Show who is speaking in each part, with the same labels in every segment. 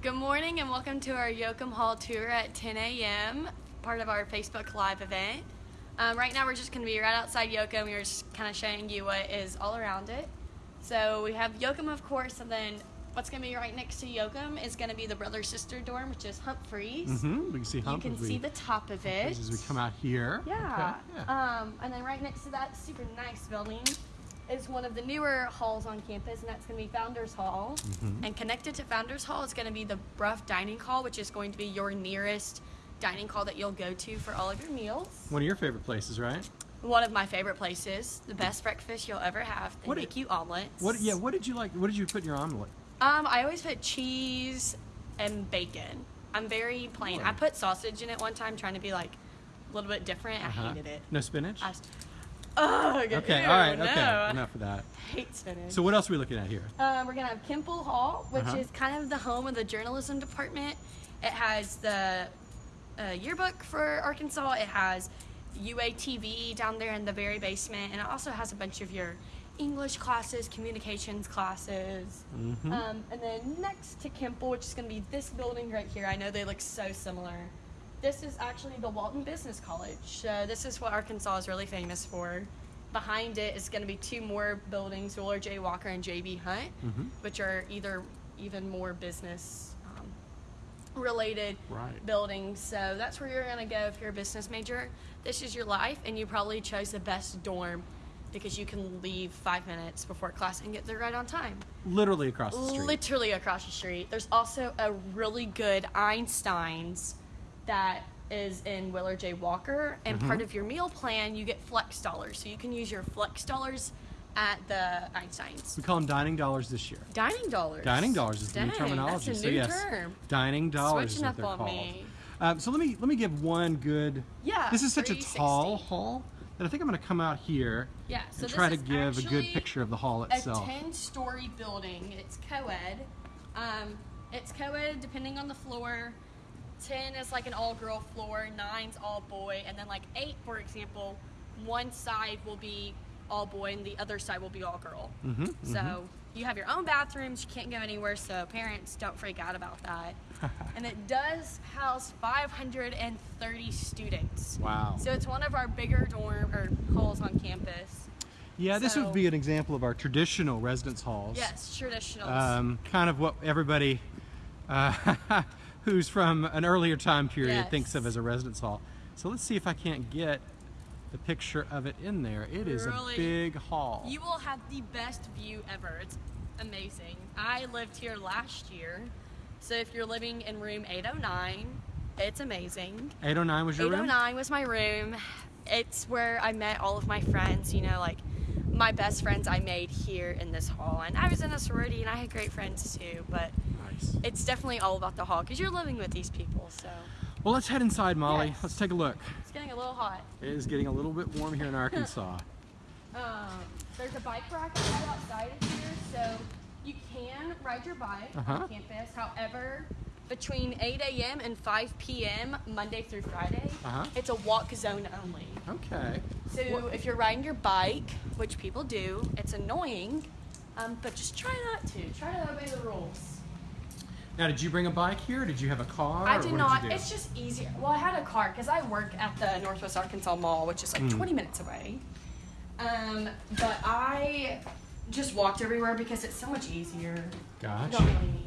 Speaker 1: Good morning and welcome to our Yoakum Hall tour at 10 a.m., part of our Facebook Live event. Um, right now we're just going to be right outside Yoakum. We're just kind of showing you what is all around it. So we have Yoakum, of course, and then what's going to be right next to Yoakum is going to be the brother-sister dorm, which is Humphreys.
Speaker 2: Mm-hmm. We can see
Speaker 1: You can see the top of it.
Speaker 2: as we come out here.
Speaker 1: Yeah.
Speaker 2: Okay, yeah.
Speaker 1: Um, and then right next to that super nice building is one of the newer halls on campus, and that's going to be Founders Hall.
Speaker 2: Mm-hmm.
Speaker 1: And connected to Founders Hall is going to be the Brough Dining Hall, which is going to be your nearest dining hall that you'll go to for all of your meals.
Speaker 2: One of your favorite places, right?
Speaker 1: One of my favorite places, the best breakfast you'll ever have. They
Speaker 2: What
Speaker 1: make
Speaker 2: did-
Speaker 1: you omelets.
Speaker 2: What? Yeah. What did you like? What did you put in your omelet?
Speaker 1: Um, I always put cheese and bacon. I'm very plain. I put sausage in it one time, trying to be like a little bit different. I
Speaker 2: Uh-huh.
Speaker 1: hated it.
Speaker 2: No spinach.
Speaker 1: I, Ugh,
Speaker 2: okay.
Speaker 1: ew,
Speaker 2: all right.
Speaker 1: no.
Speaker 2: Okay. Enough of that.
Speaker 1: hate spinach.
Speaker 2: So what else are we looking at here?
Speaker 1: um, we're gonna have Kimpel Hall, which
Speaker 2: Uh-huh.
Speaker 1: is kind of the home of the journalism department. It has the uh, yearbook for Arkansas. It has UATV down there in the very basement, and it also has a bunch of your English classes, communications classes.
Speaker 2: Mhm.
Speaker 1: Um, and then next to Kimpel, which is gonna be this building right here. I know they look so similar. This is actually the Walton Business College. So this is what Arkansas is really famous for. Behind it is going to be two more buildings, Willard J. Walker and J.B. Hunt,
Speaker 2: Mhm.
Speaker 1: which are either even more business um, related
Speaker 2: Right.
Speaker 1: buildings. So that's where you're going to go if you're a business major. This is your life, and you probably chose the best dorm because you can leave five minutes before class and get there right on time
Speaker 2: Literally across the street.
Speaker 1: literally across the street. There's also a really good Einstein's that is in Willard J. Walker, and part of your meal plan, you get flex dollars. So you can use your flex dollars at the Einstein's.
Speaker 2: we call them dining dollars this year.
Speaker 1: Dining dollars.
Speaker 2: Dining dollars is the new terminology.
Speaker 1: That's a
Speaker 2: so yes,
Speaker 1: term.
Speaker 2: dining dollars
Speaker 1: Switching
Speaker 2: is what
Speaker 1: up
Speaker 2: they're
Speaker 1: on
Speaker 2: called.
Speaker 1: me.
Speaker 2: Um, so let me let me give one good.
Speaker 1: Yeah,
Speaker 2: This is such a tall hall that I think I'm going to come out here
Speaker 1: Yeah, so
Speaker 2: and try to give a good picture of the hall itself.
Speaker 1: A 10 story building. It's co ed. Um, it's co ed depending on the floor. 10 is like an all girl floor, 9's all boy, and then like 8, for example, one side will be all boy and the other side will be all girl.
Speaker 2: Mhm,
Speaker 1: So you have your own bathrooms, you can't go anywhere, so parents don't freak out about that. and it does house 530 students.
Speaker 2: Wow.
Speaker 1: So it's one of our bigger dorm or halls on campus.
Speaker 2: Yeah, this would be an example of our traditional residence halls.
Speaker 1: Yes, traditional.
Speaker 2: Um, kind of what everybody uh, who's from an earlier time period
Speaker 1: Yes.
Speaker 2: thinks of as a residence hall. So let's see if I can't get the picture of it in there. It is
Speaker 1: Really?
Speaker 2: a big hall.
Speaker 1: You will have the best view ever. It's amazing. I lived here last year. So if you're living in room 809, it's amazing.
Speaker 2: 809 was your room?
Speaker 1: 809 was my room. It's where I met all of my friends, you know, like my best friends I made here in this hall. And I was in a sorority and I had great friends too, but. It's definitely all about the hall because you're living with these people. So
Speaker 2: Well, let's head inside, Molly.
Speaker 1: Yes.
Speaker 2: Let's take a look.
Speaker 1: it's getting a little hot.
Speaker 2: It is getting a little bit warm here in Arkansas.
Speaker 1: Um, there's a bike rack right outside of here, so you can ride your bike
Speaker 2: Uh-huh.
Speaker 1: on campus. However, between 8 a.m. and 5 p.m. Monday through Friday,
Speaker 2: Uh-huh.
Speaker 1: it's a walk zone only.
Speaker 2: Okay.
Speaker 1: So if you're riding your bike, which people do, it's annoying, um, but just try not to. Try to obey the rules.
Speaker 2: Now, did you bring a bike here? Did you have a car?
Speaker 1: I did not.
Speaker 2: do?
Speaker 1: It's just easier. Well, I had a car because I work at the Northwest Arkansas Mall, which is like
Speaker 2: Mm.
Speaker 1: 20 minutes away. Um, but I just walked everywhere because it's so much easier.
Speaker 2: Gotcha.
Speaker 1: really.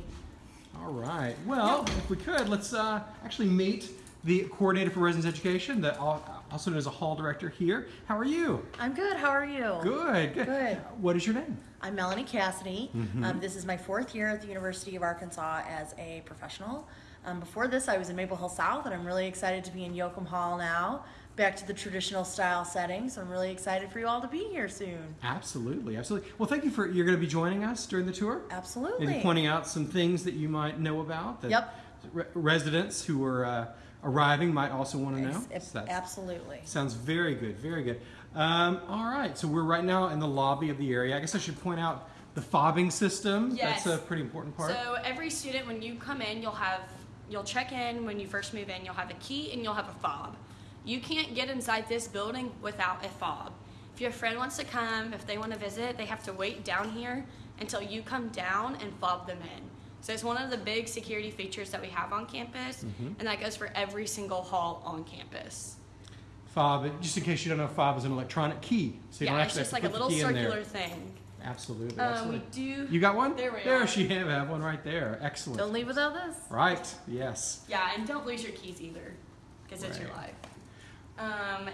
Speaker 2: All right. Well, if we could, let's uh, actually meet the coordinator for residence education, that al- also known as a hall director here. How are you?
Speaker 3: I'm good. How are you?
Speaker 2: Good. Good.
Speaker 3: Good.
Speaker 2: What is your name?
Speaker 3: I'm Melanie Cassidy.
Speaker 2: Mm-hmm.
Speaker 3: Um, this is my fourth year at the University of Arkansas as a professional. Um, before this, I was in Maple Hill South, and I'm really excited to be in Yoakum Hall now, back to the traditional style setting. So I'm really excited for you all to be here soon.
Speaker 2: Absolutely, absolutely. Well, thank you for you're going to be joining us during the tour.
Speaker 3: Absolutely.
Speaker 2: Maybe pointing out some things that you might know about. That
Speaker 3: Yep.
Speaker 2: re- residents who are uh, arriving might also want to know.
Speaker 3: Ex- ex-
Speaker 2: So
Speaker 3: absolutely.
Speaker 2: Sounds very good, very good. Um, all right, so we're right now in the lobby of the area. I guess I should point out the fobbing system.
Speaker 1: Yes.
Speaker 2: That's a pretty important part.
Speaker 1: So every student, when you come in, you'll have you'll check in when you first move in. You'll have a key and you'll have a fob. You can't get inside this building without a fob. If your friend wants to come, if they want to visit, they have to wait down here until you come down and fob them in. So it's one of the big security features that we have on campus,
Speaker 2: Mm-hmm.
Speaker 1: and that goes for every single hall on campus.
Speaker 2: Fob, just in case you don't know, fob is an electronic key, so you don't
Speaker 1: yeah, it's
Speaker 2: actually
Speaker 1: just
Speaker 2: have
Speaker 1: like
Speaker 2: to
Speaker 1: a
Speaker 2: put the
Speaker 1: little
Speaker 2: key in
Speaker 1: circular
Speaker 2: there.
Speaker 1: thing.
Speaker 2: Absolutely.
Speaker 1: Um, we
Speaker 2: absolutely.
Speaker 1: do.
Speaker 2: You got one?
Speaker 1: There we
Speaker 2: There
Speaker 1: are.
Speaker 2: she have, have one right there. Excellent.
Speaker 3: Don't leave without this.
Speaker 2: Right. Yes.
Speaker 1: Yeah, and don't lose your keys either, because it's your life. Um,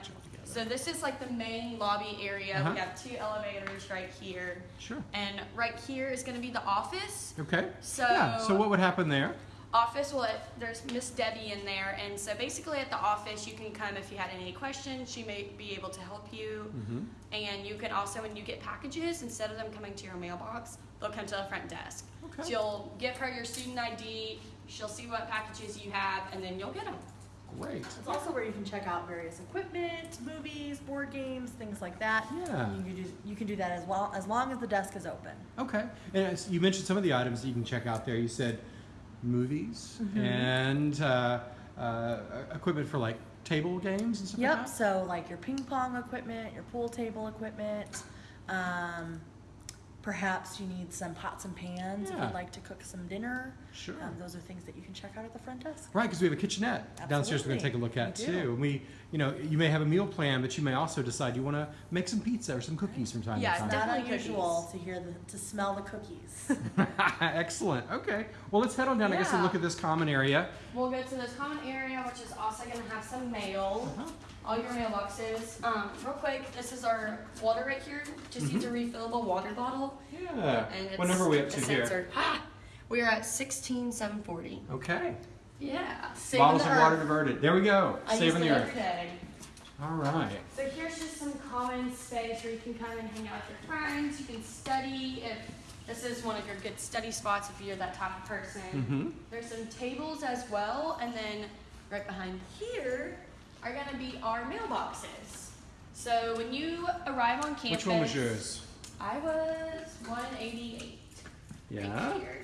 Speaker 1: so this is like the main lobby area.
Speaker 2: Uh-huh.
Speaker 1: We have two elevators right here,
Speaker 2: Sure.
Speaker 1: and right here is going to be the office.
Speaker 2: Okay.
Speaker 1: So
Speaker 2: yeah. So what would happen there?
Speaker 1: office well it- there's miss debbie in there and so basically at the office you can come if you had any questions she may be able to help you
Speaker 2: Mm-hmm.
Speaker 1: and you can also when you get packages instead of them coming to your mailbox they'll come to the front desk
Speaker 2: Okay.
Speaker 1: so you'll give her your student id she'll see what packages you have and then you'll get them
Speaker 2: Great.
Speaker 3: It's also where you can check out various equipment, movies, board games, things like that.
Speaker 2: Yeah.
Speaker 3: You can do, you can do that as well, as long as the desk is open.
Speaker 2: Okay. And as you mentioned some of the items that you can check out there. You said movies
Speaker 3: Mm-hmm.
Speaker 2: and uh, uh, equipment for like table games and stuff like
Speaker 3: Yep,
Speaker 2: that.
Speaker 3: so like your ping pong equipment, your pool table equipment, um, perhaps you need some pots and pans if you'd like to cook some dinner.
Speaker 2: Sure.
Speaker 3: Um, those are things that you can check out at the front desk.
Speaker 2: Right, because we have a kitchenette downstairs we're going to take a look at
Speaker 3: Absolutely, we
Speaker 2: too. And we, you know, you may have a meal plan, but you may also decide you want to make some pizza or some cookies from time
Speaker 1: Yeah,
Speaker 2: to time.
Speaker 3: It's not
Speaker 1: Definitely
Speaker 3: unusual to hear the, to smell the cookies.
Speaker 2: Excellent. Okay. Well, let's head on down, I guess, and
Speaker 1: Yeah.
Speaker 2: look at this common area.
Speaker 1: we'll go to this common area which is also going to have some mail
Speaker 2: Uh-huh.
Speaker 1: all your mailboxes um, real quick this is our water right here just use a refillable water bottle
Speaker 2: Yeah.
Speaker 1: and it's
Speaker 2: What number are we up to
Speaker 1: it's
Speaker 2: here?
Speaker 1: censored. we are at 16740
Speaker 2: Okay.
Speaker 1: yeah saving
Speaker 2: Bottles
Speaker 1: the
Speaker 2: of water
Speaker 1: earth.
Speaker 2: diverted. There we go.
Speaker 1: I use
Speaker 2: Saving the earth.
Speaker 1: every day.
Speaker 2: All right.
Speaker 1: So here's just some common space where you can come and hang out with your friends. You can study if this is one of your good study spots if you're that type of person.
Speaker 2: Mm-hmm.
Speaker 1: There's some tables as well, and then right behind here are going to be our mailboxes. So when you arrive on campus,
Speaker 2: Which one was yours?
Speaker 1: I was 188.
Speaker 2: Yeah.
Speaker 1: Right here.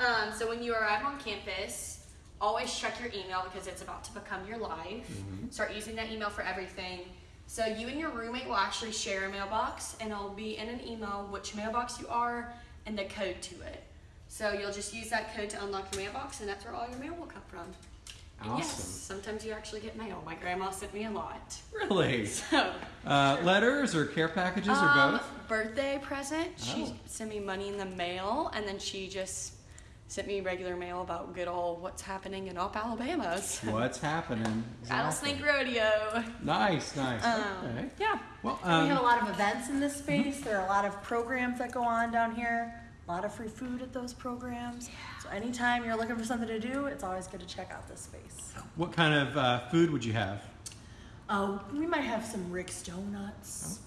Speaker 1: Um, so when you arrive on campus, always check your email because it's about to become your life.
Speaker 2: Mhm.
Speaker 1: Start using that email for everything. So you and your roommate will actually share a mailbox, and it'll be in an email which mailbox you are and the code to it. So you'll just use that code to unlock your mailbox, and that's where all your mail will come from. And yes,
Speaker 2: Awesome.
Speaker 1: sometimes you actually get mail. My grandma sent me a lot.
Speaker 2: Really?
Speaker 1: So
Speaker 2: Uh, letters or care packages or
Speaker 1: um,
Speaker 2: both?
Speaker 1: Birthday present. She
Speaker 2: Oh.
Speaker 1: sent me money in the mail, and then she just sent me regular mail about good old what's happening in Opp Alabama. So,
Speaker 2: What's happening?
Speaker 1: Rattlesnake
Speaker 2: Exactly.
Speaker 1: Rodeo.
Speaker 2: Nice, nice.
Speaker 1: Um,
Speaker 2: okay.
Speaker 1: Yeah.
Speaker 2: Well,
Speaker 3: And we have a
Speaker 2: um,
Speaker 3: lot of events in this space. There are a lot of programs that go on down here. A lot of free food at those programs. So anytime you're looking for something to do, it's always good to check out this space.
Speaker 2: what kind of uh, food would you have?
Speaker 3: Uh, we might have some Rick's Donuts,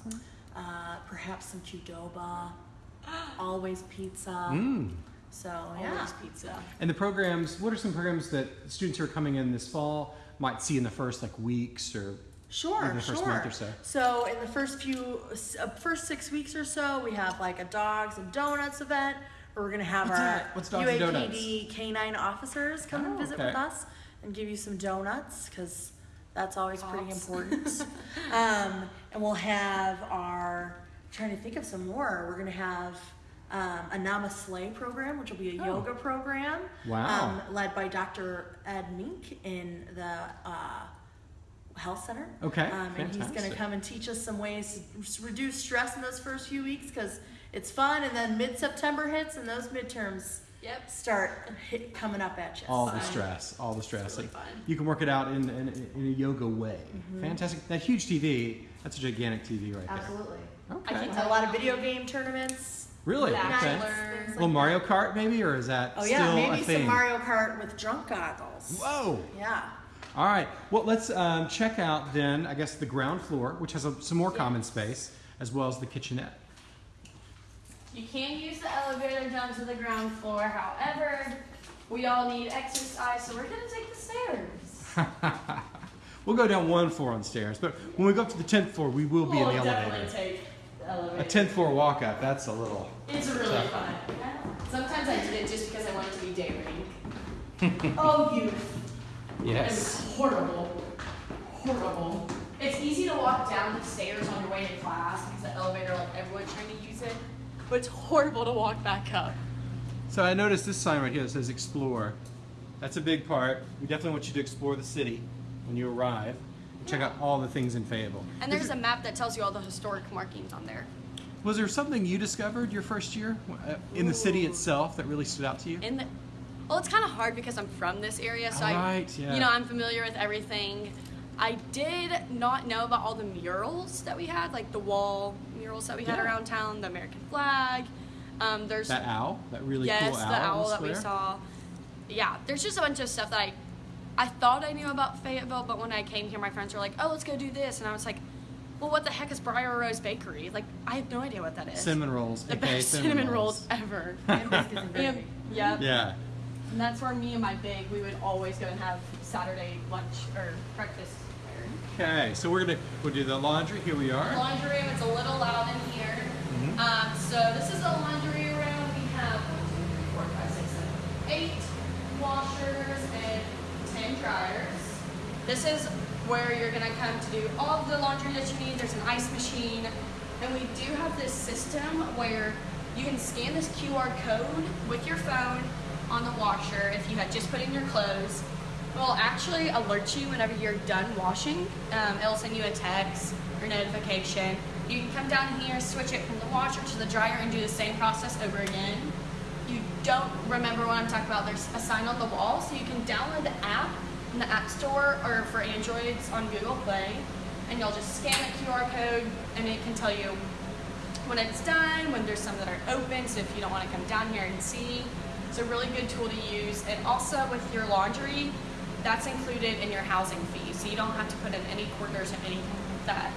Speaker 3: uh, perhaps some Qdoba, always pizza.
Speaker 2: Mm.
Speaker 3: So yeah,
Speaker 1: Always pizza.
Speaker 2: And the programs, what are some programs that students who are coming in this fall might see in the first like weeks or
Speaker 3: Sure,
Speaker 2: Maybe the first
Speaker 3: sure.
Speaker 2: month or so.
Speaker 3: So in the first few, uh, first six weeks or so, we have like a dogs and donuts event where we're gonna have
Speaker 2: What's
Speaker 3: our
Speaker 2: that? What's Dogs
Speaker 3: UAPD canine officers come and
Speaker 2: Oh,
Speaker 3: visit
Speaker 2: okay.
Speaker 3: with us and give you some donuts because that's always pretty important. um, and we'll have our trying to think of some more. We're gonna have. Um, a Namaste program, which will be a
Speaker 2: Oh.
Speaker 3: yoga program,
Speaker 2: Wow.
Speaker 3: um, led by Dr. Ed Mink in the uh, health center.
Speaker 2: Okay,
Speaker 3: Um, and he's going to come and teach us some ways to reduce stress in those first few weeks because it's fun. And then mid September hits and those midterms
Speaker 1: Yep.
Speaker 3: start hit, coming up at you.
Speaker 2: all the stress, all the stress.
Speaker 1: really
Speaker 2: Like,
Speaker 1: fun.
Speaker 2: You can work it out in, in, in a yoga way.
Speaker 3: Mm-hmm.
Speaker 2: Fantastic. That huge TV, that's a gigantic TV right there.
Speaker 3: Absolutely.
Speaker 2: there.
Speaker 1: I
Speaker 2: Okay.
Speaker 1: think
Speaker 3: We've had a lot of video game tournaments.
Speaker 2: Really? Okay.
Speaker 3: Things
Speaker 2: A
Speaker 3: like
Speaker 2: little Mario Kart maybe, or is that
Speaker 3: Oh
Speaker 2: still
Speaker 3: yeah,
Speaker 2: a
Speaker 3: maybe
Speaker 2: thing?
Speaker 3: some Mario Kart with drunk goggles.
Speaker 2: Whoa.
Speaker 3: Yeah.
Speaker 2: All right. Well, let's um, check out then, I guess, the ground floor, which has a, some more common space, as well as the kitchenette.
Speaker 1: You can use the elevator down to the ground floor. However, we all need exercise, so we're gonna take the stairs.
Speaker 2: We'll go down one floor on stairs, but when we go up to the 10th floor, we will be in the
Speaker 1: We'll definitely
Speaker 2: elevator.
Speaker 1: take the elevator.
Speaker 2: A 10th floor walk up, that's a little.
Speaker 1: It's really fun. Sometimes I did it just because I wanted to be daring. oh, youth. Yes. was horrible. Horrible. It's easy to walk down the stairs on your way to class because the elevator, like everyone's trying to use it. But it's horrible to walk back up.
Speaker 2: So I noticed this sign right here that says explore. That's a big part. We definitely want you to explore the city when you arrive. And check out all the things in Fayetteville.
Speaker 1: And there's a map that tells you all the historic markings on there.
Speaker 2: Was there something you discovered your first year uh, in the city itself that really stood out to you?
Speaker 1: In the, well, it's kind of hard because I'm from this area, so I,
Speaker 2: yeah.
Speaker 1: you know, I'm familiar with everything. I did not know about all the murals that we had, like the wall murals that we had
Speaker 2: Yeah.
Speaker 1: around town, the American flag. Um, there's
Speaker 2: that owl, that really
Speaker 1: yes,
Speaker 2: cool owl.
Speaker 1: Yes,
Speaker 2: the
Speaker 1: owl that we saw. Yeah, there's just a bunch of stuff that I, I thought I knew about Fayetteville, but when I came here, my friends were like, "Oh, let's go do this," and I was like, "Well, what the heck is Briar Rose Bakery? Like, I have no idea what that is."
Speaker 2: Cinnamon rolls.
Speaker 1: the
Speaker 2: aka
Speaker 1: best cinnamon rolls ever.
Speaker 3: And biscuits and
Speaker 1: Yeah,
Speaker 3: gravy.
Speaker 1: yeah.
Speaker 2: Yeah.
Speaker 1: And that's where me and my big, we would always go and have Saturday lunch or breakfast.
Speaker 2: Okay, so we're gonna we'll do the laundry. Here we are.
Speaker 1: Laundry room, it's a little loud in here.
Speaker 2: Mhm.
Speaker 1: Um, so this is the laundry room. We have one, two, three, four, five, six, seven, eight washers and ten dryers. This is where you're gonna come to do all the laundry that you need. There's an ice machine, and we do have this system where you can scan this QR code with your phone on the washer if you had just put in your clothes. It will actually alert you whenever you're done washing. Um, it'll send you a text or notification. You can come down here, switch it from the washer to the dryer, and do the same process over again. You don't remember what I'm talking about. There's a sign on the wall, so you can download the app in the App Store or for Androids on Google Play, and you'll just scan the QR code, and it can tell you when it's done, when there's some that are open, so if you don't want to come down here and see. It's a really good tool to use. And also with your laundry, that's included in your housing fee, so you don't have to put in any quarters or anything like that.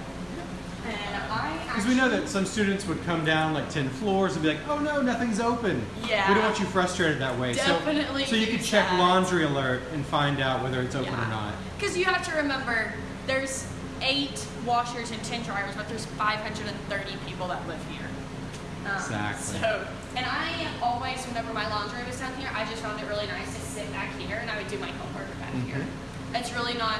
Speaker 1: And I
Speaker 2: Because we know that some students would come down like 10 floors and be like, oh no, nothing's open.
Speaker 1: Yeah.
Speaker 2: We don't want you frustrated that way.
Speaker 1: Definitely
Speaker 2: So, so you can
Speaker 1: use
Speaker 2: check
Speaker 1: that.
Speaker 2: laundry alert and find out whether it's open or not.
Speaker 1: Because you have to remember, there's eight washers and ten dryers, but there's 530 people that live here. Um,
Speaker 2: Exactly.
Speaker 1: So, and I always, whenever my laundry was down here, I just found it really nice to sit back here and I would do my homework back
Speaker 2: Mm-hmm.
Speaker 1: here. It's really not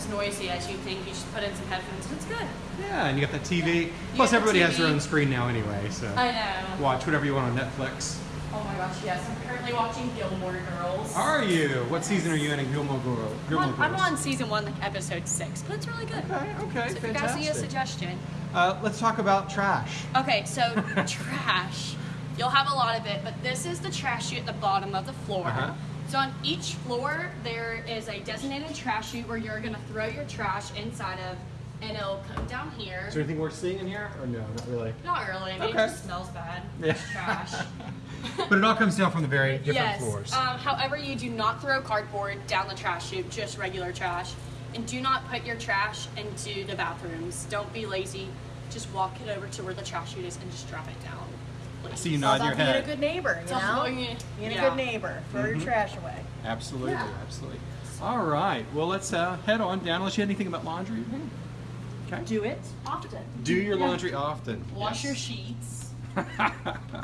Speaker 1: as noisy as you think. You just put in some headphones and it's good.
Speaker 2: Yeah, and you got the TV. Plus,
Speaker 1: got the
Speaker 2: everybody has their own screen now anyway, so
Speaker 1: I know.
Speaker 2: watch whatever you want on Netflix.
Speaker 1: Oh my gosh, yes. I'm currently watching Gilmore Girls.
Speaker 2: Are you? What season are you in in Gilmore Girls?
Speaker 1: I'm
Speaker 2: Gilmore
Speaker 1: on, I'm on season one, like episode six, but it's really good.
Speaker 2: Okay, okay,
Speaker 1: So if you guys need a suggestion.
Speaker 2: Uh, let's talk about trash.
Speaker 1: Okay, so trash. You'll have a lot of it, but this is the trash you at the bottom of the floor.
Speaker 2: Uh-huh.
Speaker 1: So on each floor, there is a designated trash chute where you're gonna throw your trash inside of, and it'll come down here.
Speaker 2: Is there anything worth seeing in here? Or no, not really.
Speaker 1: Not really. I mean,
Speaker 2: Okay.
Speaker 1: It just smells bad.
Speaker 2: Yeah.
Speaker 1: It's trash.
Speaker 2: But it all comes down from the very different
Speaker 1: yes.
Speaker 2: floors.
Speaker 1: Um, however, you do not throw cardboard down the trash chute, just regular trash. And do not put your trash into the bathrooms. Don't be lazy. Just walk it over to where the trash chute is and just drop it down. Please.
Speaker 2: See you
Speaker 3: It's
Speaker 2: nod your
Speaker 3: about being a good neighbor, you
Speaker 1: It's
Speaker 3: know?
Speaker 1: being-
Speaker 3: Being
Speaker 1: yeah.
Speaker 3: a good neighbor. Throw your trash away.
Speaker 2: Absolutely,
Speaker 1: Yeah.
Speaker 2: absolutely. All right. Well, let's uh, head on down. Unless you had anything about laundry. Okay.
Speaker 3: Do it often.
Speaker 2: Do your
Speaker 1: Yeah.
Speaker 2: laundry often.
Speaker 1: Wash your sheets.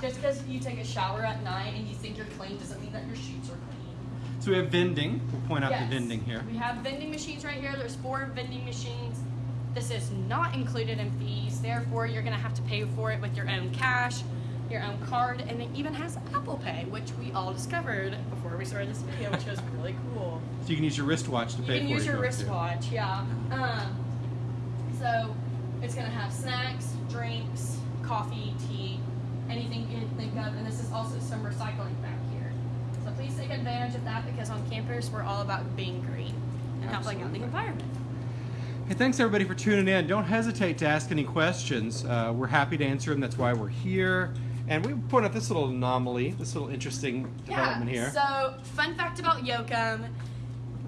Speaker 1: Just because you take a shower at night and you think you're clean doesn't mean that your sheets are clean.
Speaker 2: so we have vending. We'll point out
Speaker 1: Yes.
Speaker 2: the vending here.
Speaker 1: We have vending machines right here. There's four vending machines. This is not included in fees. Therefore, you're going to have to pay for it with your own cash, your own card, and it even has Apple Pay, which we all discovered before we started this video, which was really cool.
Speaker 2: So you can use your wristwatch to
Speaker 1: You
Speaker 2: pay for
Speaker 1: use
Speaker 2: it.
Speaker 1: your
Speaker 2: if you want
Speaker 1: wristwatch, yeah. Um, so it's gonna have snacks, drinks, coffee, tea, anything you can think of, and this is also some recycling back here. So please take advantage of that because on campus we're all about being green and helping out the environment.
Speaker 2: Hey, thanks everybody for tuning in. Don't hesitate to ask any questions. Uh, we're happy to answer them. That's why we're here. And we point out this little anomaly, this little interesting development here.
Speaker 1: So, fun fact about Yoakum.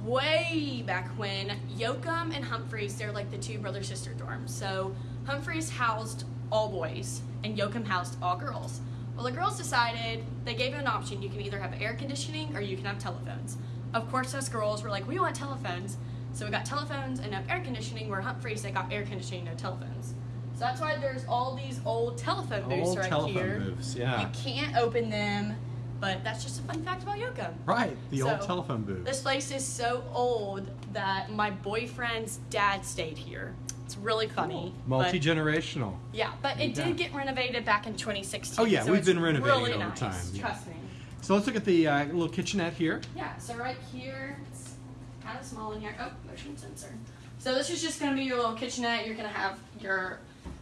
Speaker 1: Way back when, Yoakum and Humphreys, they're like the two brother sister dorms. So, Humphreys housed all boys, and Yoakum housed all girls. Well, the girls decided they gave you an option. You can either have air conditioning or you can have telephones. Of course, us girls were like, we want telephones. So, we got telephones and no air conditioning, where Humphreys, they got air conditioning, no telephones. So, that's why there's all these old telephone booths
Speaker 2: Old
Speaker 1: right
Speaker 2: telephone
Speaker 1: here.
Speaker 2: booths, yeah.
Speaker 1: You can't open them, but that's just a fun fact about Yoakum.
Speaker 2: Right, the old telephone booth.
Speaker 1: This place is so old that my boyfriend's dad stayed here. It's really funny. but-
Speaker 2: Multi generational.
Speaker 1: yeah, but it
Speaker 2: Yeah.
Speaker 1: did get renovated back in 2016.
Speaker 2: Oh, yeah,
Speaker 1: so
Speaker 2: we've been renovating
Speaker 1: really
Speaker 2: it all
Speaker 1: nice,
Speaker 2: time, yeah.
Speaker 1: Trust me.
Speaker 2: So let's look at the uh, little kitchenette here.
Speaker 1: Yeah, so right here, it's kind of small in here. Oh, motion sensor. So this is just gonna be your little kitchenette. You're gonna have your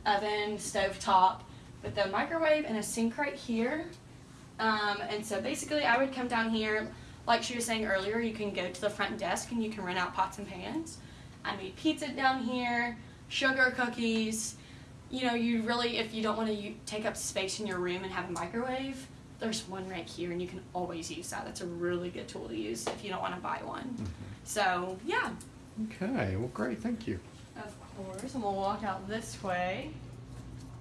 Speaker 1: oven, stove top, with the microwave and a sink right here. Um, and so basically, I would come down here, like she was saying earlier, you can go to the front desk and you can rent out pots and pans. I made pizza down here, sugar cookies. You know, you really, if you don't want to take up space in your room and have a microwave, there's one right here and you can always use that. That's a really good tool to use if you don't want to buy one. So, yeah,
Speaker 2: Okay, well, great, thank you.
Speaker 1: Of course. And we'll walk out this way.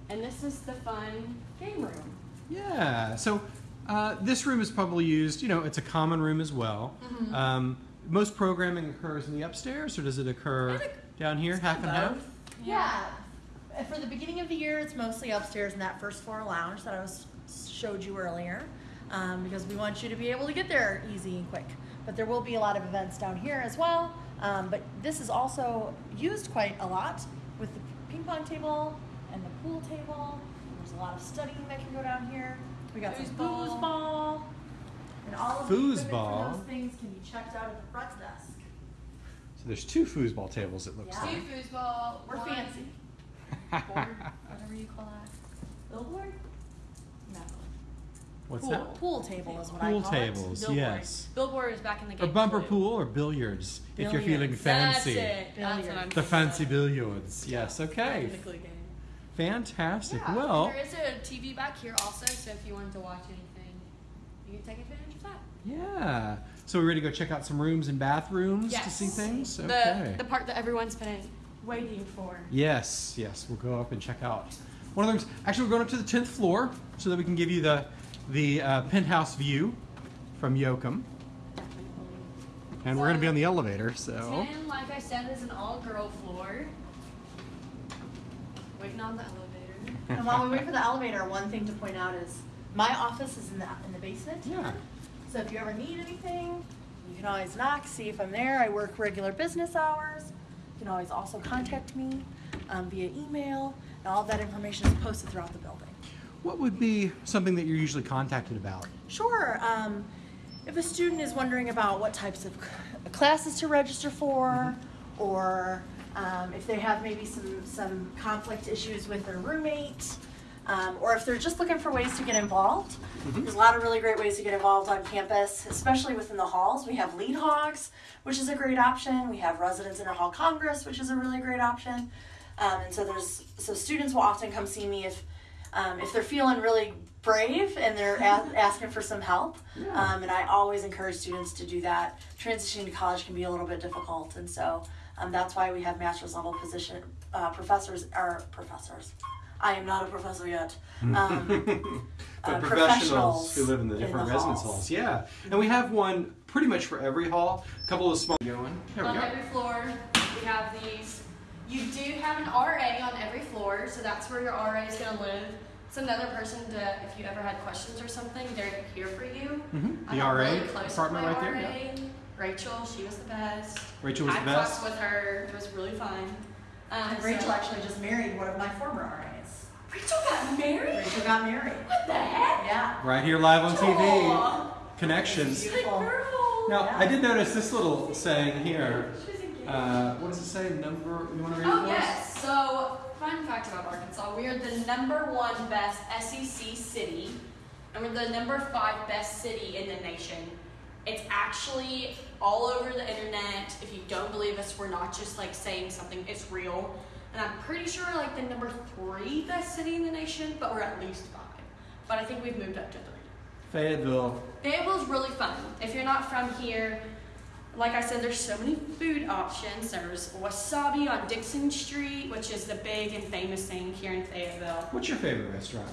Speaker 1: And this is the fun game room.
Speaker 2: Yeah, so uh, this room is probably used, you know, it's a common room as well.
Speaker 1: Mhm.
Speaker 2: Um, most programming occurs in the upstairs, or does it occur
Speaker 3: I
Speaker 2: down here, half and half?
Speaker 3: Yeah. Uh, For the beginning of the year, it's mostly upstairs in that first floor lounge that I was showed you earlier, um, because we want you to be able to get there easy and quick. But there will be a lot of events down here as well. Um, but this is also used quite a lot with the ping pong table and the pool table. There's a lot of studying that can go down here. We got some
Speaker 1: Foosball.
Speaker 3: foosball. And all of the
Speaker 2: Foosball.
Speaker 3: those things can be checked out at the front desk.
Speaker 2: So there's two foosball tables, it looks
Speaker 3: Yeah.
Speaker 1: Two foosball.
Speaker 3: We're
Speaker 1: one
Speaker 3: fancy.
Speaker 1: Board, whatever you call that. Billboard? No.
Speaker 2: What's
Speaker 3: pool,
Speaker 2: that?
Speaker 3: Pool table is what
Speaker 2: Pool
Speaker 3: I call
Speaker 2: tables,
Speaker 1: Billboard.
Speaker 2: yes.
Speaker 1: Billboard is back in the
Speaker 2: Or
Speaker 1: game.
Speaker 2: bumper
Speaker 1: too.
Speaker 2: pool or billiards, if you're feeling fancy.
Speaker 1: That's it. That's what I'm
Speaker 2: The fancy
Speaker 1: of.
Speaker 2: billiards, yes, okay.
Speaker 1: Technically game.
Speaker 2: Fantastic.
Speaker 1: Yeah,
Speaker 2: Well,
Speaker 1: there is a TV back here also, so if you wanted to watch anything, you can take advantage of that.
Speaker 2: yeah. So we're ready to go check out some rooms and bathrooms to see things? Okay.
Speaker 1: The, the part that everyone's been waiting for.
Speaker 2: Yes, yes, we'll go up and check out one of the rooms. Actually, we're going up to the tenth floor so that we can give you the the uh, penthouse view from Yoakum, and we're going to be on the elevator. So
Speaker 1: Ten, like I said, is an all-girl floor. Waiting on the elevator.
Speaker 3: And while we wait for the elevator, one thing to point out is my office is in the in the basement.
Speaker 2: Yeah.
Speaker 3: So if you ever need anything, you can always knock, see if I'm there. I work regular business hours. You can always also contact me um, via email, and all of that information is posted throughout the building.
Speaker 2: What would be something that you're usually contacted about?
Speaker 3: Sure. Um, if a student is wondering about what types of classes to register for, or um, if they have maybe some, some conflict issues with their roommate, um, or if they're just looking for ways to get involved, there's a lot of really great ways to get involved on campus, especially within the halls. We have lead hogs, which is a great option. We have residents inter hall congress, which is a really great option. Um, and so there's so students will often come see me if um, if they're feeling really brave and they're a- asking for some help.
Speaker 2: Yeah.
Speaker 3: Um, and I always encourage students to do that. Transitioning to college can be a little bit difficult, and so um, that's why we have master's level position uh, professors or professors. I am not a professor yet. Um,
Speaker 2: the
Speaker 3: uh,
Speaker 2: professionals who live in the
Speaker 3: in
Speaker 2: different
Speaker 3: the
Speaker 2: residence
Speaker 3: halls.
Speaker 2: halls. Yeah, and we have one pretty much for every hall. A couple of small. There we
Speaker 1: on every floor, we have these. You do have an RA on every floor, so that's where your RA is going to live. It's another person to, if you ever had questions or something, they're here for you.
Speaker 2: Mhm.
Speaker 1: I
Speaker 2: The RA
Speaker 1: really close with
Speaker 2: department
Speaker 1: my
Speaker 2: right there. Yeah.
Speaker 1: Rachel, she was the best.
Speaker 2: Rachel was
Speaker 1: I
Speaker 2: the best.
Speaker 1: fucked with her. It was really fun. Um,
Speaker 3: and Rachel
Speaker 1: so-
Speaker 3: actually just married one of my former RAs.
Speaker 1: Rachel got married.
Speaker 3: Rachel got married.
Speaker 1: What the heck?
Speaker 3: Yeah.
Speaker 2: Right here, live on TV.
Speaker 1: Aw,
Speaker 2: Connections.
Speaker 1: Good
Speaker 3: Beautiful.
Speaker 1: girl.
Speaker 2: Now,
Speaker 3: Yeah.
Speaker 2: I did notice this little saying here. Uh, what does it say? Number? You want to read it
Speaker 1: Oh
Speaker 2: for us?
Speaker 1: yes. So fun fact about Arkansas: we are the number one best SEC city, and we're the number five best city in the nation. It's actually all over the internet. If you don't believe us, we're not just like saying something; it's real. And I'm pretty sure we're like the number three best city in the nation, but we're at least five. But I think we've moved up to three.
Speaker 2: Fayetteville.
Speaker 1: Fayetteville's really fun. If you're not from here, like I said, there's so many food options. There's Wasabi on Dixon Street, which is the big and famous thing here in Fayetteville.
Speaker 2: What's your favorite restaurant?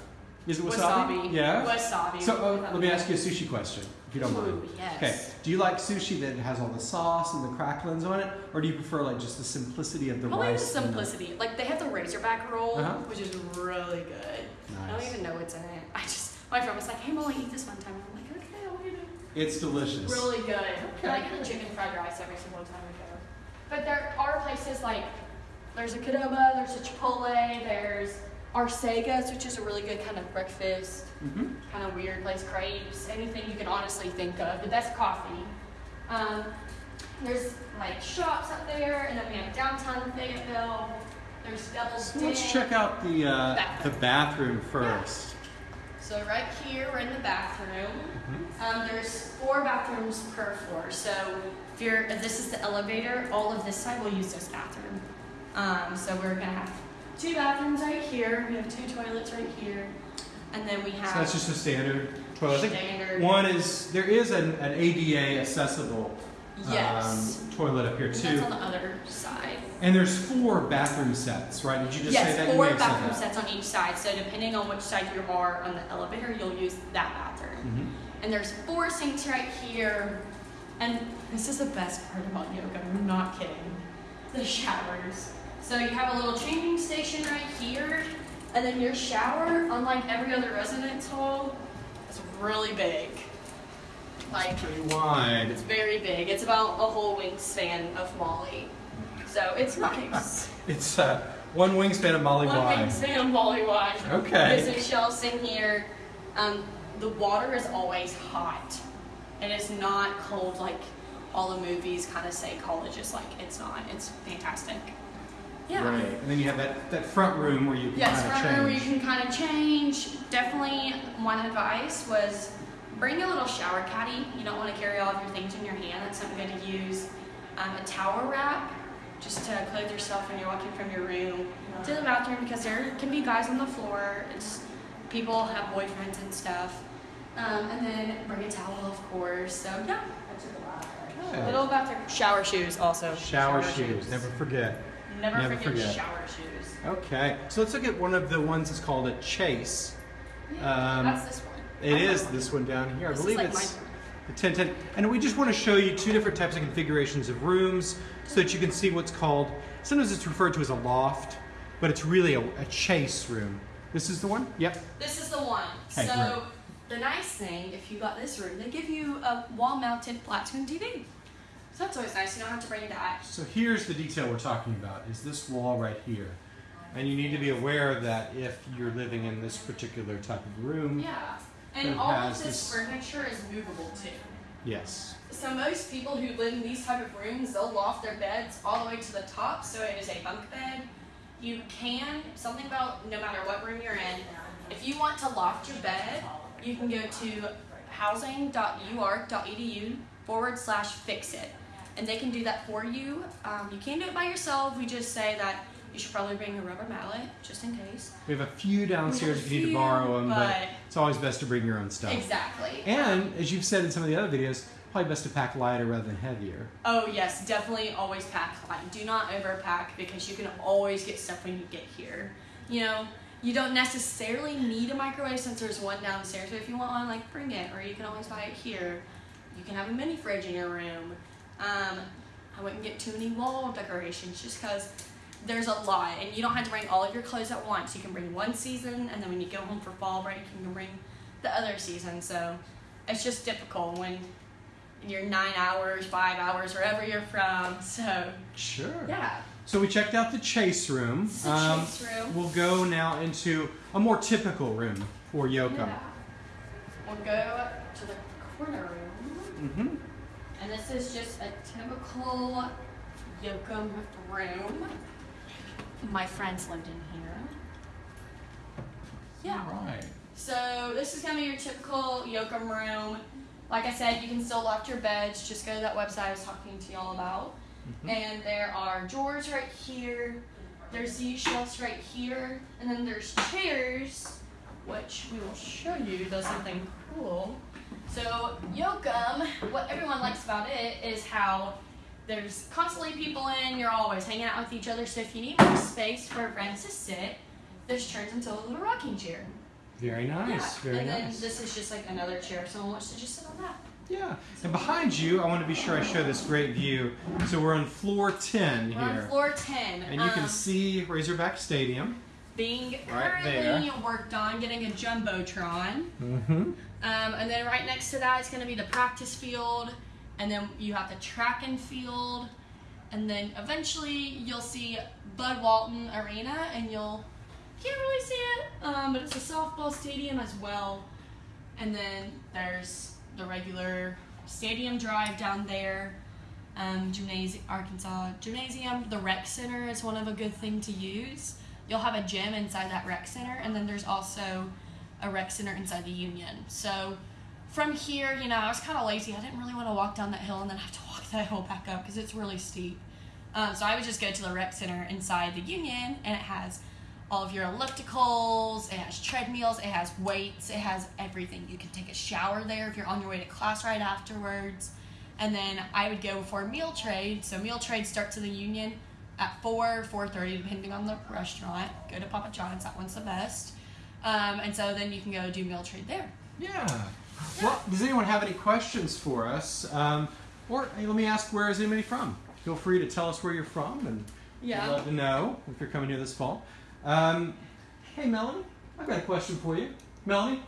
Speaker 2: Is it wasabi? Yeah.
Speaker 1: Wasabi.
Speaker 2: So uh, let me ask you a sushi question, if you don't mind.
Speaker 1: Ooh, yes.
Speaker 2: Okay. Do you like sushi that has all the sauce and the cracklings on it, or do you prefer like just the simplicity of the
Speaker 1: Probably the
Speaker 2: rice? and
Speaker 1: simplicity. Like they have the Razorback roll,
Speaker 2: Uh-huh.
Speaker 1: which is really good. Nice. I don't even know what's in it. I just my friend was like, "Hey, Molly, eat this one time." And I'm like, "Okay, I'll eat it."
Speaker 2: It's delicious.
Speaker 1: really good.
Speaker 2: Okay,
Speaker 1: I get the chicken fried rice every single time I go. But there are places like there's a Qdoba, there's a Chipotle, there's Arsaga's, which is a really good kind of breakfast,
Speaker 2: Mm-hmm.
Speaker 1: kind of weird place, crepes, anything you can honestly think of. The best coffee. Um, there's like shops up there, and then we have downtown Fayetteville. There's Devil's
Speaker 2: So let's check out the uh, the
Speaker 1: Bathroom.
Speaker 2: bathroom first.
Speaker 1: So right here, we're in the bathroom.
Speaker 2: Mm-hmm.
Speaker 1: Um, there's four bathrooms per floor. So if you're, if this is the elevator, all of this side will use this bathroom. Um, so we're gonna have two bathrooms right here. We have two toilets right here, and then we have.
Speaker 2: So that's just a standard toilet.
Speaker 1: Standard.
Speaker 2: one is there is an, an ADA accessible
Speaker 1: Yes.
Speaker 2: um, toilet up here
Speaker 1: And
Speaker 2: too.
Speaker 1: That's on the other side.
Speaker 2: And there's four bathroom sets, right? Did you just say that?
Speaker 1: Four
Speaker 2: may have said
Speaker 1: bathroom sets on each side. So depending on which side you are on the elevator, you'll use that bathroom.
Speaker 2: Mhm.
Speaker 1: And there's four sinks right here. And this is the best part about Yoakum. I'm not kidding. The showers. So you have a little changing station right here, and then your shower, unlike every other residence hall, is really big. Like
Speaker 2: Pretty wide.
Speaker 1: it's very big. It's about a whole wingspan of Molly. So it's nice.
Speaker 2: It's uh, one wingspan of Molly
Speaker 1: One
Speaker 2: wide.
Speaker 1: wingspan of Molly wide.
Speaker 2: Okay.
Speaker 1: There's some shelves in here. Um, the water is always hot. And It is not cold like all the movies kind of say college is like. It's not. It's fantastic. Yeah.
Speaker 2: Right. And then you have that, that front room where you can
Speaker 1: Yes,
Speaker 2: kind
Speaker 1: front
Speaker 2: of
Speaker 1: room where you
Speaker 2: change.
Speaker 1: can kind of change. Definitely, one advice was bring a little shower caddy. You don't want to carry all of your things in your hand. That's something good to use. Um, a towel wrap, just to clothe yourself when you're walking from your room to the bathroom because there can be guys on the floor. It's people have boyfriends and stuff. Um, and then bring a towel, of course. So yeah,
Speaker 2: Good.
Speaker 1: little bathroom. Shower shoes also.
Speaker 2: Shower, shoes. Never forget.
Speaker 1: Never,
Speaker 2: never
Speaker 1: forget,
Speaker 2: forget.
Speaker 1: shower shoes.
Speaker 2: Okay. So let's look at one of the ones that's called a chase. Um,
Speaker 1: That's this one.
Speaker 2: It is this one down here. I
Speaker 1: This is
Speaker 2: believe
Speaker 1: like
Speaker 2: it's
Speaker 1: my-
Speaker 2: the 1010. And we just want to show you two different types of configurations of rooms so that you can see what's called, sometimes it's referred to as a loft, but it's really a, a chase room. This is the one? Yep.
Speaker 1: This is the one.
Speaker 2: Okay,
Speaker 1: so
Speaker 2: great.
Speaker 1: the nice thing, if you got this room, they give you a wall-mounted flat screen TV. So that's always nice. You don't have to bring that.
Speaker 2: So here's the detail we're talking about, is this wall right here. And you need to be aware of that if you're living in this particular type of room.
Speaker 1: Yeah. And all of this,
Speaker 2: this-
Speaker 1: furniture is movable too.
Speaker 2: Yes.
Speaker 1: So most people who live in these type of rooms, they'll loft their beds all the way to the top, so it is a bunk bed. You can something about no matter what room you're in, if you want to loft your bed, you can go to housing.uark.edu forward slash fix it, and they can do that for you. Um, you can do it by yourself. We just say that you should probably bring a rubber mallet just in case.
Speaker 2: We have a few downstairs if you need to borrow them, but
Speaker 1: but-
Speaker 2: it's always best to bring your own stuff.
Speaker 1: Exactly.
Speaker 2: And as you've said in some of the other videos, probably best to pack lighter rather than heavier.
Speaker 1: Oh yes, definitely always pack light. Do not overpack because you can always get stuff when you get here. You know, you don't necessarily need a microwave since there's one downstairs, but if you want one, like bring it, or you can always buy it here. You can have a mini fridge in your room. Um, I wouldn't get too many wall decorations just because there's a lot, and you don't have to bring all of your clothes at once. You can bring one season, and then when you go home for fall break, you can bring the other season. So it's just difficult when you're nine hours, five hours, wherever you're from. So
Speaker 2: Sure.
Speaker 1: yeah,
Speaker 2: So we checked out the chase room.
Speaker 1: The
Speaker 2: Um,
Speaker 1: chase room.
Speaker 2: We'll go now into a more typical room for Yoakum.
Speaker 1: yeah. We'll go to the corner room,
Speaker 2: Mm-hmm.
Speaker 1: and this is just a typical Yoakum room. My friends lived in here. Yeah.
Speaker 2: Right.
Speaker 1: So this is gonna be your typical Yoakum room. Like I said, you can still lock your beds. Just go to that website I was talking to y'all about.
Speaker 2: Mhm.
Speaker 1: And there are drawers right here. There's these shelves right here, and then there's chairs, which we will show you does something cool. So Yoakum, what everyone likes about it is how there's constantly people in. You're always hanging out with each other. So if you need more space for friends to sit, this turns into a little rocking chair.
Speaker 2: Very nice.
Speaker 1: Yeah,
Speaker 2: Very
Speaker 1: and then
Speaker 2: nice.
Speaker 1: this is just like another chair if someone wants to just sit on that.
Speaker 2: yeah. And behind you, I want to be sure I show this great view. So we're on floor 10
Speaker 1: We're on
Speaker 2: here.
Speaker 1: floor 10.
Speaker 2: And you can
Speaker 1: um,
Speaker 2: see Razorback Stadium.
Speaker 1: being
Speaker 2: right
Speaker 1: currently worked on getting a jumbotron.
Speaker 2: Mm-hmm.
Speaker 1: Um, and then right next to that is going to be the practice field, and then you have the track and field, and then eventually you'll see Bud Walton Arena, and you'll can't really see it, um, but it's a softball stadium as well. And then there's the regular stadium drive down there. Um, gymnasium, Arkansas gymnasium. The rec center is one of a good thing to use. You'll have a gym inside that rec center, and then there's also a rec center inside the union. So from here, you know, I was kind of lazy. I didn't really want to walk down that hill and then have to walk that hill back up because it's really steep. Um, so I would just go to the rec center inside the union, and it has all of your ellipticals, it has treadmills, it has weights, it has everything. You can take a shower there if you're on your way to class right afterwards. And then I would go before meal trade. So meal trade starts in the union at 4, 4.30, depending on the restaurant. Go to Papa John's, that one's the best. Um, and so then you can go do meal trade there.
Speaker 2: Yeah. Well, does anyone have any questions for us? Um, or hey, let me ask, where is anybody from? Feel free to tell us where you're from, and
Speaker 1: Yeah.
Speaker 2: we'd love to know if you're coming here this fall. Um, hey, Melanie, I've got a question for you. Melanie,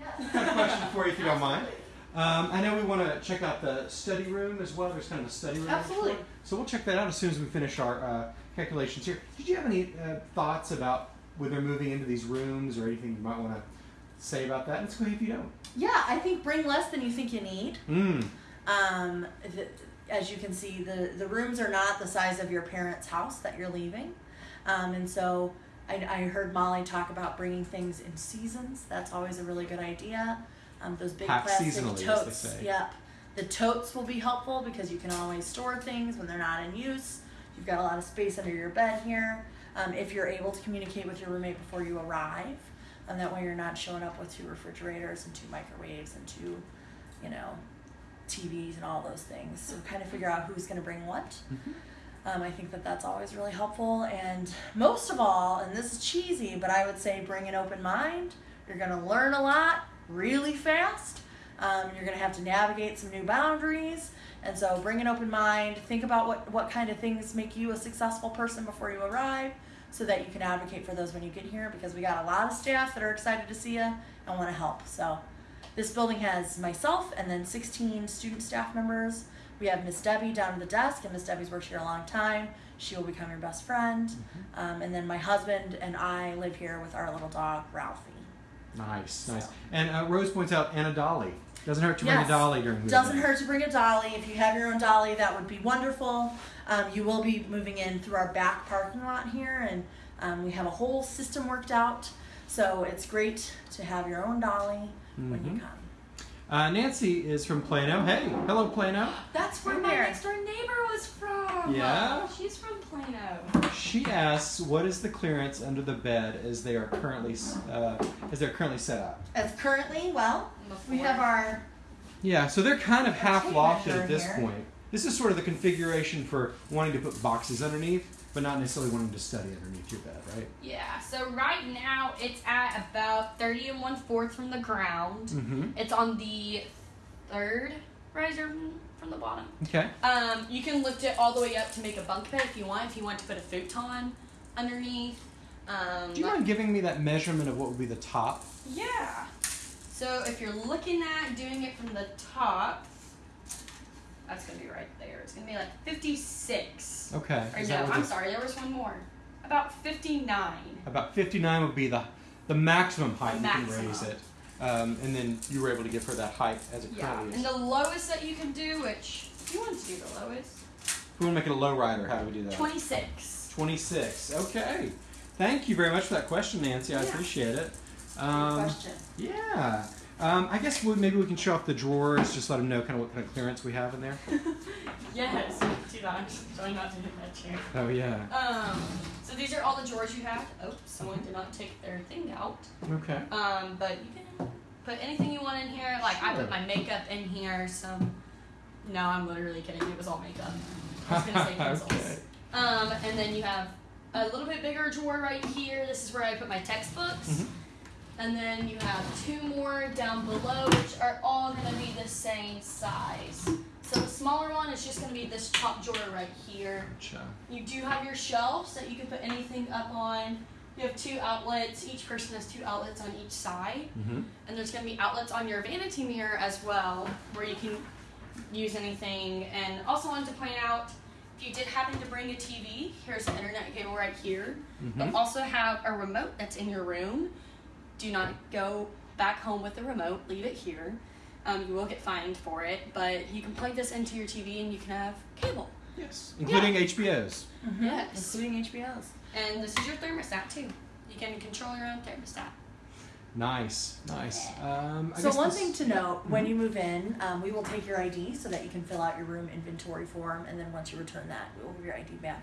Speaker 2: Yes. I've got a question for you if you don't mind. Um, I know we want to check out the study room as well. There's kind of a study room.
Speaker 1: Absolutely.
Speaker 2: So we'll check that out as soon as we finish our uh, calculations here. Did you have any uh, thoughts about whether moving into these rooms or anything you might want to say about that? Let's go if you don't.
Speaker 3: Yeah, I think bring less than you think you need.
Speaker 2: Mm.
Speaker 3: Um, the, as you can see, the, the rooms are not the size of your parents' house that you're leaving. Um, and so I, I heard Molly talk about bringing things in seasons. That's always a really good idea. Um, those big
Speaker 2: Pack
Speaker 3: plastic
Speaker 2: seasonally, as they
Speaker 3: totes.
Speaker 2: say.
Speaker 3: Yep. The totes will be helpful because you can always store things when they're not in use. You've got a lot of space under your bed here. Um, if you're able to communicate with your roommate before you arrive, and that way you're not showing up with two refrigerators and two microwaves and two, you know, TVs and all those things. So kind of figure out who's going to bring what. Um, I think that that's always really helpful. And most of all, and this is cheesy, but I would say bring an open mind. You're going to learn a lot really fast. Um, you're going to have to navigate some new boundaries. And so bring an open mind. Think about what, what kind of things make you a successful person before you arrive so that you can advocate for those when you get here because we got a lot of staff that are excited to see you and want to help. So this building has myself and then 16 student staff members. We have Miss Debbie down at the desk, and Miss Debbie's worked here a long time. She will become your best friend. Um, and then my husband and I live here with our little dog, Ralphie.
Speaker 2: Nice, nice. And uh, Rose points out Anna Dolly. Doesn't hurt to bring
Speaker 3: Yes.
Speaker 2: a dolly during moving.
Speaker 3: Doesn't hurt to bring a dolly. If you have your own dolly, that would be wonderful. Um, you will be moving in through our back parking lot here, and um, we have a whole system worked out. So it's great to have your own dolly when you
Speaker 2: Mhm.
Speaker 3: come.
Speaker 2: Uh, Nancy is from Plano. Hey, hello Plano.
Speaker 1: That's where
Speaker 3: Hi
Speaker 1: my next door neighbor was from.
Speaker 2: Yeah?
Speaker 1: She's from Plano.
Speaker 2: She asks, "What is the clearance under the bed as they are currently uh, as they're currently set up?"
Speaker 3: As currently, well, we have our
Speaker 2: Yeah, so they're kind of half lofted at this
Speaker 3: here.
Speaker 2: point. This is sort of the configuration for wanting to put boxes underneath, but not necessarily wanting to study underneath your bed, right?
Speaker 1: Yeah, so right now it's at about 30 and one fourth from the ground.
Speaker 2: Mm-hmm.
Speaker 1: It's on the third riser from the bottom.
Speaker 2: Okay.
Speaker 1: Um, you can lift it all the way up to make a bunk bed if you want. If you want to put a futon underneath. Um,
Speaker 2: Do you mind giving me that measurement of what would be the top?
Speaker 1: Yeah. So if you're looking at doing it from the top, that's gonna be right there. It's gonna be like 56.
Speaker 2: Okay.
Speaker 1: Or
Speaker 2: Is
Speaker 1: no,
Speaker 2: that what
Speaker 1: I'm
Speaker 2: the-
Speaker 1: sorry, there was one more. About 59.
Speaker 2: About 59 would be the the maximum height you can
Speaker 1: maximum.
Speaker 2: raise it. Um, and then you were able to give her that height as it
Speaker 1: Yeah.
Speaker 2: currently is.
Speaker 1: And the lowest that you can do, which you want to do the lowest,
Speaker 2: If we want to make it a low rider, how do we do that?
Speaker 1: 26.
Speaker 2: 26. Okay. Thank you very much for that question, Nancy. I
Speaker 1: Yeah.
Speaker 2: appreciate it.
Speaker 3: Good
Speaker 2: Um,
Speaker 3: question.
Speaker 2: yeah. Um, I guess we, maybe we can show off the drawers, just let them know kind of what kind of clearance we have in there.
Speaker 1: Yes. Two dogs. Try not to hit that chair.
Speaker 2: Oh, yeah.
Speaker 1: Um, so these are all the drawers you have. Oh, someone did not take their thing out.
Speaker 2: Okay.
Speaker 1: Um, but you can put anything you want in here. Like I put my makeup in here. Some. No, I'm literally kidding. It was all makeup. I was gonna say pencils.
Speaker 2: okay.
Speaker 1: Um, and then you have a little bit bigger drawer right here. This is where I put my textbooks.
Speaker 2: Mhm.
Speaker 1: And then you have two more down below, which are all gonna be the same size. So the smaller one is just gonna be this top drawer right here.
Speaker 2: Gotcha.
Speaker 1: You do have your shelves that you can put anything up on. You have two outlets. Each person has two outlets on each side.
Speaker 2: Mm-hmm.
Speaker 1: And there's going to be outlets on your vanity mirror as well, where you can use anything. And also wanted to point out, if you did happen to bring a TV, here's the internet cable right here.
Speaker 2: Mhm.
Speaker 1: You'll also have a remote that's in your room. Do not go back home with the remote. Leave it here. Um, you will get fined for it, but you can plug this into your TV and you can have cable.
Speaker 2: Yes. Including HBO's.
Speaker 1: Yes.
Speaker 3: Including HBO's.
Speaker 1: And this is your thermostat too. You can control your own thermostat.
Speaker 2: Nice, nice. Um, I
Speaker 3: So one
Speaker 2: this-
Speaker 3: thing to note, when you move in, um, we will take your ID so that you can fill out your room inventory form, and then once you return that, we will give your ID back.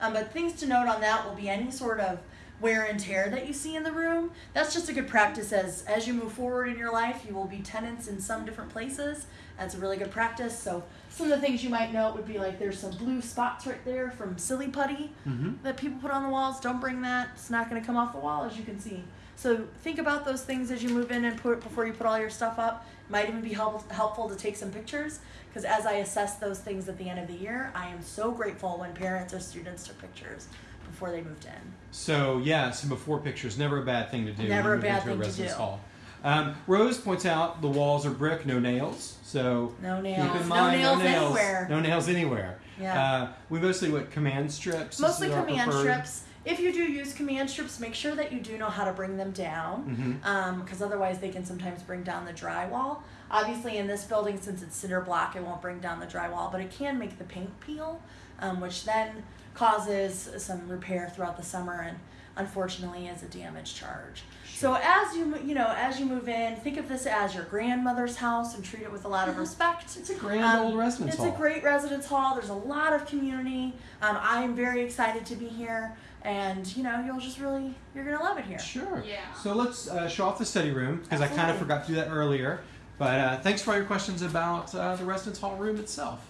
Speaker 3: Um, but things to note on that will be any sort of wear and tear that you see in the room. That's just a good practice as as you move forward in your life. You will be tenants in some different places. That's a really good practice. So some of the things you might note would be like there's some blue spots right there from silly putty
Speaker 2: Mhm.
Speaker 3: that people put on the walls. Don't bring that. It's not going to come off the wall, as you can see. So think about those things as you move in and put before you put all your stuff up. Might even be help, helpful to take some pictures because as I assess those things at the end of the year, I am so grateful when parents or students took pictures before they moved in.
Speaker 2: So yeah, some before pictures. Never a bad thing to do.
Speaker 3: Never a bad
Speaker 2: into
Speaker 3: thing to
Speaker 2: residence
Speaker 3: do.
Speaker 2: Hall. Um, Rose points out the walls are brick, no nails. So
Speaker 3: No nails, keep
Speaker 2: in
Speaker 3: No
Speaker 2: mind,
Speaker 3: nails
Speaker 2: no nails
Speaker 3: anywhere.
Speaker 2: No nails anywhere.
Speaker 3: Yeah.
Speaker 2: Uh, we mostly what command strips.
Speaker 3: Mostly command strips. If you do use command strips, make sure that you do know how to bring them down. Because otherwise they can sometimes bring down the drywall. Obviously, in this building, since it's cinder block, it won't bring down the drywall, but it can make the paint peel, um, which then causes some repair throughout the summer and unfortunately is a damage charge. So as you you know as you move in, think of this as your grandmother's house and treat it with a lot of respect.
Speaker 2: It's a grand
Speaker 3: Um,
Speaker 2: old residence
Speaker 3: It's
Speaker 2: hall.
Speaker 3: It's a great residence hall. There's a lot of community. Um, I am very excited to be here, and you know you'll just really you're gonna love it here.
Speaker 2: Sure.
Speaker 1: Yeah.
Speaker 2: So let's uh, show off the study room because I kind of forgot to do that earlier. But uh, thanks for all your questions about uh, the residence hall room itself.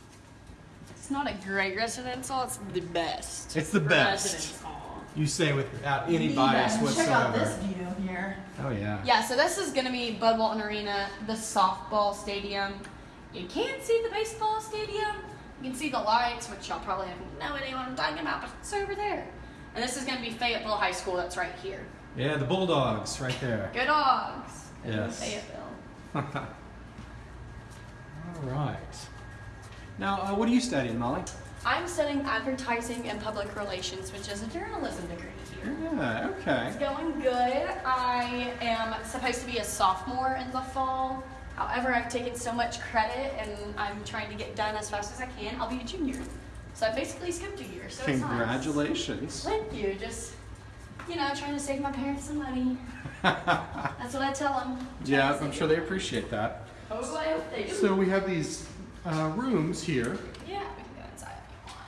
Speaker 1: It's not a great residence hall, it's the best.
Speaker 2: It's the best.
Speaker 1: Residence hall.
Speaker 2: You say without any
Speaker 3: The
Speaker 2: bias
Speaker 3: best.
Speaker 2: whatsoever.
Speaker 3: Check out this view here.
Speaker 2: Oh yeah.
Speaker 1: Yeah, so this is gonna be Bud Walton Arena, the softball stadium. You can't see the baseball stadium. You can see the lights, which y'all probably have no idea what I'm talking about, but it's over there. And this is gonna be Fayetteville High School, that's right here.
Speaker 2: Yeah, the Bulldogs right there.
Speaker 1: Good dogs!
Speaker 2: Yes.
Speaker 1: Fayetteville.
Speaker 2: All right. Now, uh, what are you studying, Molly?
Speaker 1: I'm studying advertising and public relations, which is a journalism degree here.
Speaker 2: Yeah. Okay.
Speaker 1: It's going good. I am supposed to be a sophomore in the fall. However, I've taken so much credit and I'm trying to get done as fast as I can. I'll be a junior. So I basically skipped a year. So.
Speaker 2: Congratulations.
Speaker 1: Thank you. Just, you know, trying to save my parents some money. That's what I tell them.
Speaker 2: yeah, I'm sure they appreciate that.
Speaker 1: Hopefully, I hope they do.
Speaker 2: So we have these uh, rooms here.
Speaker 1: Yeah, we can go inside if you want.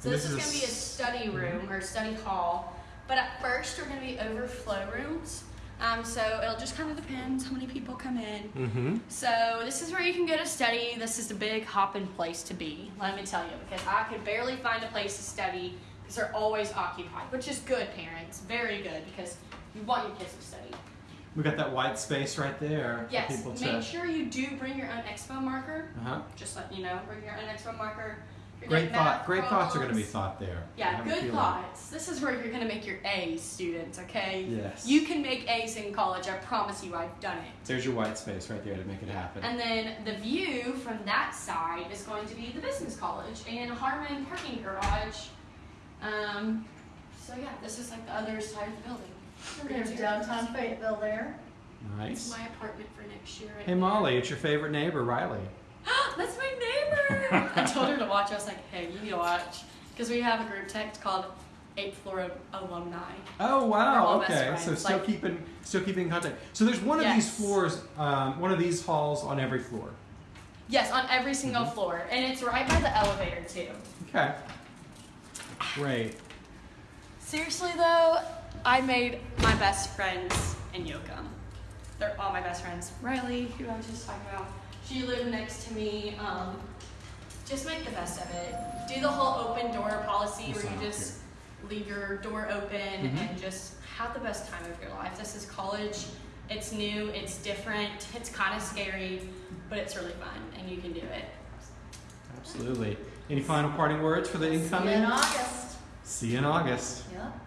Speaker 1: So
Speaker 2: This
Speaker 1: this, is,
Speaker 2: is
Speaker 1: going to be a study room or study hall, but at first we're going to be overflow rooms. Um, so it'll just kind of depend how many people come in.
Speaker 2: Mm-hmm.
Speaker 1: So this is where you can go to study. This is a big hopping place to be. Let me tell you, because I could barely find a place to study because they're always occupied, which is good, parents. Very good because you want your kids to study.
Speaker 2: We got that white space right there
Speaker 1: Yes,
Speaker 2: for people to.
Speaker 1: make sure you do bring your own expo marker.
Speaker 2: Uh-huh.
Speaker 1: Just let you know, bring your own expo marker. You're
Speaker 2: Great
Speaker 1: doing
Speaker 2: thought.
Speaker 1: math
Speaker 2: Great thoughts are going to be thought there.
Speaker 1: Yeah, good thoughts. This is where you're gonna make your A's, students. Okay.
Speaker 2: Yes.
Speaker 1: You can make A's in college. I promise you. I've done it.
Speaker 2: There's your white space right there to make it happen.
Speaker 1: And then the view from that side is going to be the business college and Harmon parking garage. Um, so yeah, this is like the other side of the building.
Speaker 3: There's downtown Fayetteville there.
Speaker 1: It's
Speaker 2: nice.
Speaker 1: my apartment for next year. Right
Speaker 2: Hey Molly, it's your favorite neighbor, Riley.
Speaker 1: That's my neighbor. I told her to watch. I was like, hey, you need to watch because we have a group text called Eighth Floor Alumni.
Speaker 2: Oh wow. Okay.
Speaker 1: friends,
Speaker 2: So still
Speaker 1: like-
Speaker 2: keeping still keeping contact. So there's one of these floors, um, one of these halls on every floor.
Speaker 1: Yes, on every single
Speaker 2: Mhm.
Speaker 1: floor, and it's right by the elevator too.
Speaker 2: Okay. Great.
Speaker 1: Seriously though, I made my best friends in Yoakum. They're all my best friends. Riley, who I was just talking about, she lived next to me. Um, just make the best of it. Do the whole open door policy where you
Speaker 2: that
Speaker 1: just leave your door open
Speaker 2: Mhm.
Speaker 1: and just have the best time of your life. This is college. It's new. It's different. It's kind of scary, but it's really fun, and you can do it.
Speaker 2: Absolutely. Any final parting words for the incoming?
Speaker 3: See you
Speaker 2: incoming?
Speaker 3: in August.
Speaker 2: See you in August.
Speaker 3: Yep.